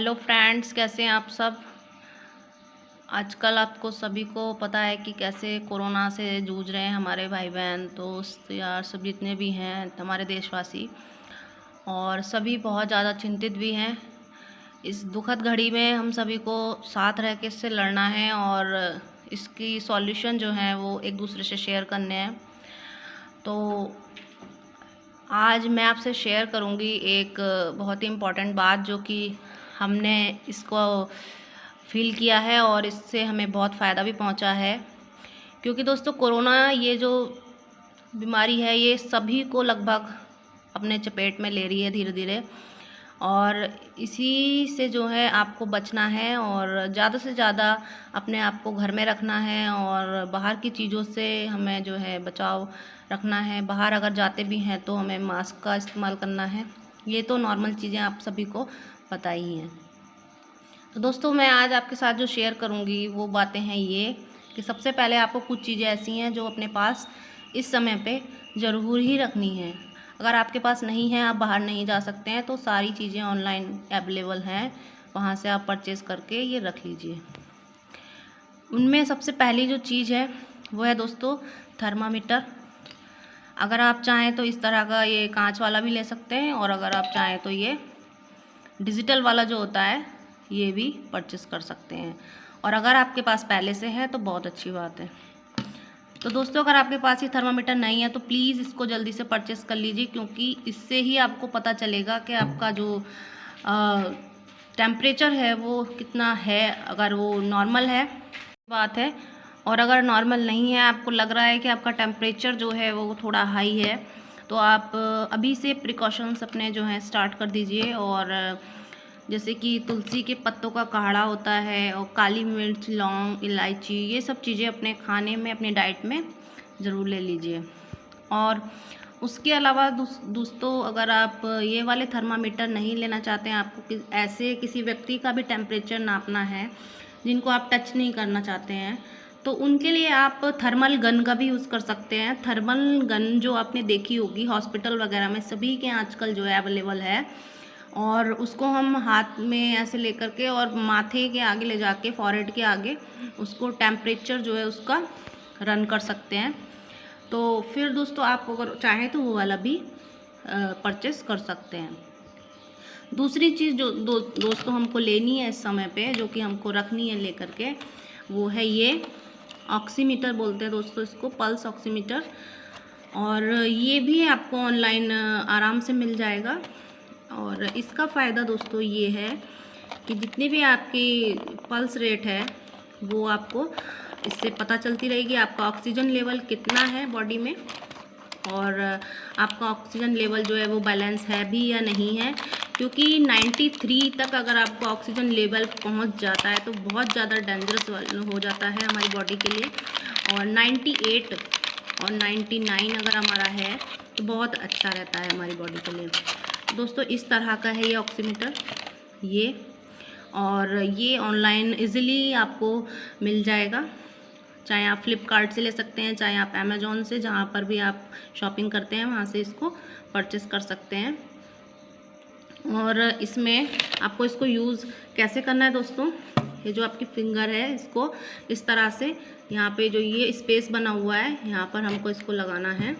Hello friends, कैसे हैं आप सब? आजकल आपको सभी को पता है कि कैसे कोरोना से जूझ रहे हैं हमारे भाई बहन दोस्त यार, सब जितने भी हैं हमारे देशवासी। और सभी बहुत ज़्यादा चिंतित भी हैं। इस दुखद घड़ी में हम सभी को साथ रह के इससे लड़ना है और इसकी सॉल्यूशन जो है वो एक दूसरे से शेयर करने हैं। तो आज मैं आपसे शेयर करूँगी एक बहुत ही इंपॉर्टेंट बात जो कि हमने इसको फील किया है और इससे हमें बहुत फ़ायदा भी पहुँचा है। क्योंकि दोस्तों, कोरोना ये जो बीमारी है, ये सभी को लगभग अपने चपेट में ले रही है धीरे धीरे और इसी से जो है आपको बचना है और ज़्यादा से ज़्यादा अपने आप को घर में रखना है और बाहर की चीज़ों से हमें जो है बचाव रखना है। बाहर अगर जाते भी हैं तो हमें मास्क का इस्तेमाल करना है। ये तो नॉर्मल चीज़ें आप सभी को पता ही। हैं तो दोस्तों, मैं आज आपके साथ जो शेयर करूँगी, वो बातें हैं ये कि सबसे पहले आपको कुछ चीज़ें ऐसी हैं जो अपने पास इस समय पे ज़रूर ही रखनी है। अगर आपके पास नहीं है, आप बाहर नहीं जा सकते हैं तो सारी चीज़ें ऑनलाइन अवेलेबल हैं। वहाँ से आप परचेज़ करके ये रख लीजिए। उनमें सबसे पहली जो चीज़ है, वो है दोस्तों थर्मामीटर अगर आप चाहें तो इस तरह का ये कांच वाला भी ले सकते हैं, और अगर आप चाहें तो ये डिजिटल वाला जो होता है, ये भी परचेस कर सकते हैं। और अगर आपके पास पहले से है तो बहुत अच्छी बात है। तो दोस्तों, अगर आपके पास ये थर्मामीटर नहीं है तो प्लीज़ इसको जल्दी से परचेस कर लीजिए, क्योंकि इससे ही आपको पता चलेगा कि आपका जो टेम्परेचर है, वो कितना है, अगर वो नॉर्मल है, बात है। और अगर नॉर्मल नहीं है, आपको लग रहा है कि आपका टेम्परेचर जो है, वो थोड़ा हाई है तो आप अभी से प्रिकॉशंस अपने जो हैं स्टार्ट कर दीजिए और जैसे कि तुलसी के पत्तों का काढ़ा होता है और काली मिर्च लौंग इलायची ये सब चीज़ें अपने खाने में अपने डाइट में ज़रूर ले लीजिए। और उसके अलावा दोस्तों अगर आप ये वाले थर्मामीटर नहीं लेना चाहते हैं आपको कि, ऐसे किसी व्यक्ति का भी टेम्परेचर नापना है जिनको आप टच नहीं करना चाहते हैं तो उनके लिए आप थर्मल गन का भी यूज़ कर सकते हैं। थर्मल गन जो आपने देखी होगी, हॉस्पिटल वगैरह में सभी के आजकल जो है अवेलेबल है। और उसको हम हाथ में ऐसे लेकर के और माथे के आगे ले जाके फॉरहेड के आगे उसको टेम्परेचर जो है उसका रन कर सकते हैं। तो फिर दोस्तों आप अगर चाहें तो वो वाला भी परचेस कर सकते हैं। दूसरी चीज़ जो दो, दोस्तों हमको लेनी है इस समय पे, जो कि हमको रखनी है लेकर के, वो है ये ऑक्सीमीटर बोलते हैं दोस्तों इसको पल्स ऑक्सीमीटर और ये भी आपको ऑनलाइन आराम से मिल जाएगा। और इसका फ़ायदा दोस्तों ये है कि जितनी भी आपकी पल्स रेट है, वो आपको, इससे पता चलती रहेगी आपका ऑक्सीजन लेवल कितना है बॉडी में। और आपका ऑक्सीजन लेवल जो है वो बैलेंस है भी या नहीं है। क्योंकि 93 तक अगर आपको ऑक्सीजन लेवल पहुँच जाता है तो बहुत ज़्यादा डेंजरस हो जाता है हमारी बॉडी के लिए। और 98 और 99 अगर हमारा है तो बहुत अच्छा रहता है हमारी बॉडी के लिए। दोस्तों, इस तरह का है ये ऑक्सीमीटर ये। और ये ऑनलाइन इजीली आपको मिल जाएगा। चाहे आप फ्लिपकार्ट से ले सकते हैं, चाहे आप अमेज़ोन से, जहाँ पर भी आप शॉपिंग करते हैं, वहाँ से इसको परचेस कर सकते हैं। और इसमें आपको इसको यूज़ कैसे करना है दोस्तों? ये जो आपकी फिंगर है, इसको इस तरह से यहाँ पे जो ये स्पेस बना हुआ है, यहाँ पर हमको इसको लगाना है।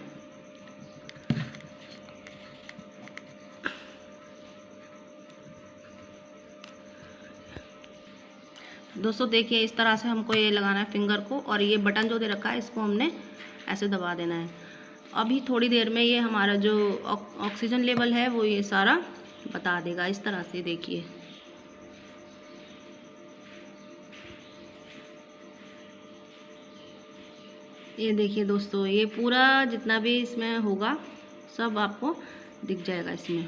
दोस्तों, देखिए, इस तरह से हमको ये लगाना है फिंगर को और ये बटन जो दे रखा है, इसको हमने ऐसे दबा देना है। अभी थोड़ी देर में ये हमारा जो ऑक्सीजन लेवल है, वो ये सारा बता देगा, इस तरह से देखिए। ये देखिए दोस्तों, ये पूरा जितना भी इसमें होगा, सब आपको दिख जाएगा इसमें,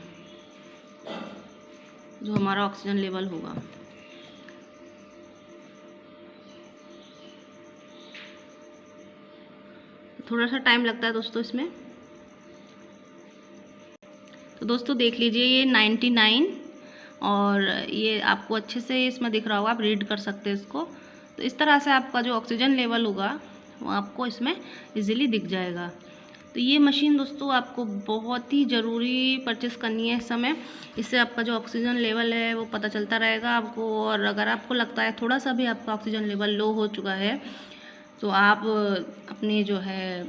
जो हमारा ऑक्सीजन लेवल होगा। थोड़ा सा टाइम लगता है दोस्तों इसमें। तो दोस्तों देख लीजिए ये नाइन्टी नाइन और ये आपको अच्छे से इसमें दिख रहा होगा, आप रीड कर सकते हैं इसको। तो इस तरह से आपका जो ऑक्सीजन लेवल होगा, वो आपको इसमें इजीली दिख जाएगा। तो ये मशीन दोस्तों आपको बहुत ही ज़रूरी परचेस करनी है इस समय। इससे आपका जो ऑक्सीजन लेवल है, वो पता चलता रहेगा आपको और अगर आपको लगता है थोड़ा सा भी आपका ऑक्सीजन लेवल लो हो चुका है तो आप अपने जो है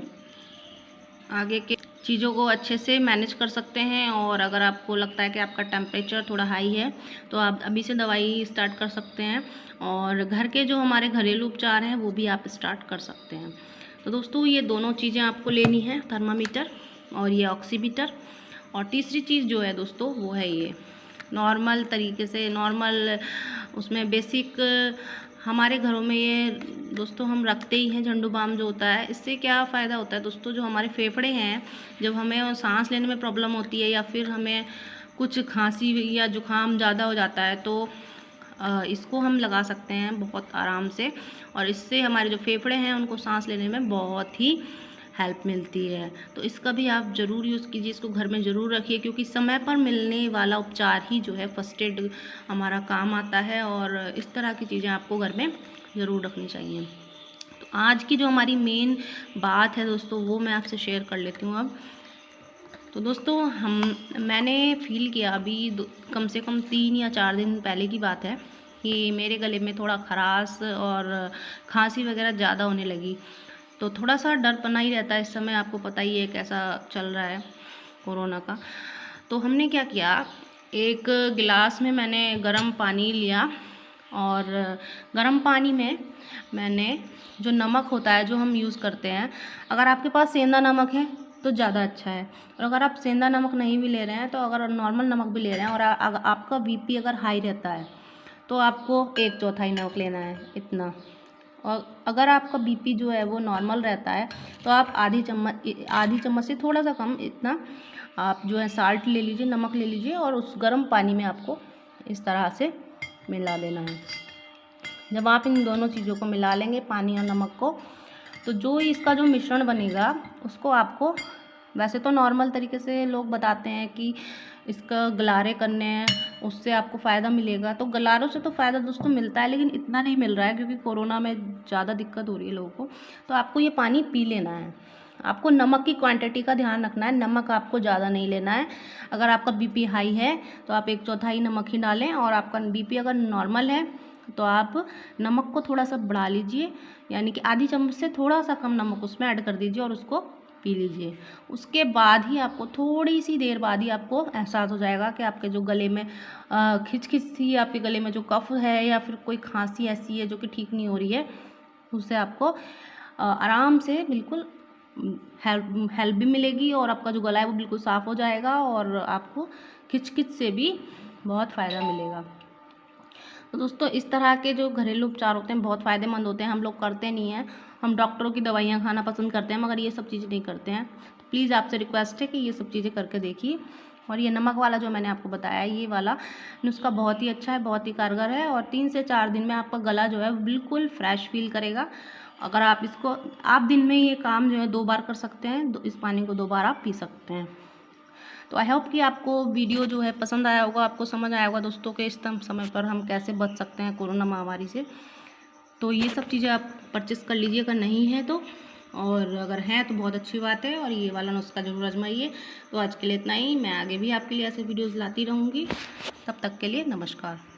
आगे के चीज़ों को अच्छे से मैनेज कर सकते हैं और अगर आपको लगता है कि आपका टेम्परेचर थोड़ा हाई है तो आप अभी से दवाई स्टार्ट कर सकते हैं और घर के जो हमारे घरेलू उपचार हैं, वो भी आप स्टार्ट कर सकते हैं। तो दोस्तों, ये दोनों चीज़ें आपको लेनी है, थर्मामीटर और ये ऑक्सीमीटर और तीसरी चीज़ जो है दोस्तों, वो है ये नॉर्मल तरीके से, नॉर्मल उसमें बेसिक हमारे घरों में ये दोस्तों हम रखते ही हैं, झंडू बाम जो होता है, इससे क्या फ़ायदा होता है दोस्तों? जो हमारे फेफड़े हैं, जब हमें सांस लेने में प्रॉब्लम होती है या फिर हमें कुछ खांसी या जुकाम ज़्यादा हो जाता है तो इसको हम लगा सकते हैं बहुत आराम से। और इससे हमारे जो फेफड़े हैं, उनको सांस लेने में बहुत ही हेल्प मिलती है। तो इसका भी आप ज़रूर यूज़ कीजिए, इसको घर में ज़रूर रखिए, क्योंकि समय पर मिलने वाला उपचार ही जो है फ़र्स्ट एड हमारा काम आता है और इस तरह की चीज़ें आपको घर में ज़रूर रखनी चाहिए। तो आज की जो हमारी मेन बात है दोस्तों, वो मैं आपसे शेयर कर लेती हूँ अब। तो दोस्तों, हम, मैंने फील किया अभी कम से कम तीन या चार दिन पहले की बात है कि मेरे गले में थोड़ा खराश और खांसी वगैरह ज़्यादा होने लगी। तो थोड़ा सा डर पना ही रहता है इस समय, आपको पता ही है कैसा चल रहा है कोरोना का। तो हमने क्या किया, एक गिलास में मैंने गर्म पानी लिया और गर्म पानी में मैंने जो नमक होता है, जो हम यूज़ करते हैं, अगर आपके पास सेंधा नमक है तो ज़्यादा अच्छा है। और अगर आप सेंधा नमक नहीं भी ले रहे हैं तो अगर नॉर्मल नमक भी ले रहे हैं और आपका बीपी अगर हाई रहता है तो आपको एक चौथाई नमक लेना है, इतना। और अगर आपका बीपी जो है वो नॉर्मल रहता है तो आप आधी चम्मच आधी चम्मच से थोड़ा सा कम इतना आप जो है साल्ट ले लीजिए, नमक ले लीजिए और उस गर्म पानी में आपको इस तरह से मिला देना है। जब आप इन दोनों चीज़ों को मिला लेंगे, पानी और नमक को तो जो इसका जो मिश्रण बनेगा, उसको आपको वैसे तो नॉर्मल तरीके से लोग बताते हैं कि इसका गलारे करने हैं, उससे आपको फ़ायदा मिलेगा। तो गलारों से तो फ़ायदा दोस्तों मिलता है, लेकिन इतना नहीं मिल रहा है क्योंकि कोरोना में ज़्यादा दिक्कत हो रही है लोगों को। तो आपको ये पानी पी लेना है। आपको नमक की क्वांटिटी का ध्यान रखना है। नमक आपको ज़्यादा नहीं लेना है। अगर आपका बीपी हाई है तो आप एक चौथाई नमक ही डालें और आपका बीपी अगर नॉर्मल है तो आप नमक को थोड़ा सा बढ़ा लीजिए। यानी कि आधी चम्मच से थोड़ा सा कम नमक उसमें ऐड कर दीजिए और उसको पी लीजिए। उसके बाद ही आपको थोड़ी सी देर बाद ही आपको एहसास हो जाएगा कि आपके जो गले में खिच खिच सी आपके गले में जो कफ है या फिर कोई खांसी ऐसी है जो कि ठीक नहीं हो रही है उससे आपको आराम से बिल्कुल हेल्प हेल्प भी मिलेगी और आपका जो गला है वो बिल्कुल साफ़ हो जाएगा और आपको खिच खिच से भी बहुत फ़ायदा मिलेगा। तो दोस्तों, इस तरह के जो घरेलू उपचार होते हैं, बहुत फ़ायदेमंद होते हैं, हम लोग करते नहीं हैं। हम डॉक्टरों की दवाइयाँ खाना पसंद करते हैं, मगर ये सब चीज़ें नहीं करते हैं। तो प्लीज़ आपसे रिक्वेस्ट है कि ये सब चीज़ें करके देखिए। और ये नमक वाला जो मैंने आपको बताया, ये वाला नुस्खा बहुत ही अच्छा है, बहुत ही कारगर है और तीन से चार दिन में आपका गला जो है बिल्कुल फ्रेश फील करेगा। अगर आप इसको, आप दिन में ये काम जो है दो बार कर सकते हैं इस पानी को दो बार आप पी सकते हैं। तो आई होप कि आपको वीडियो जो है पसंद आया होगा, आपको समझ आया होगा दोस्तों के इस समय पर हम कैसे बच सकते हैं कोरोना महामारी से। तो ये सब चीज़ें आप परचेस कर लीजिए, अगर नहीं है तो। और अगर हैं तो बहुत अच्छी बात है, और ये वाला नुस्खा ज़रूर आजमाइए। तो आज के लिए इतना ही, मैं आगे भी आपके लिए ऐसे वीडियोज़ लाती रहूँगी। तब तक के लिए नमस्कार।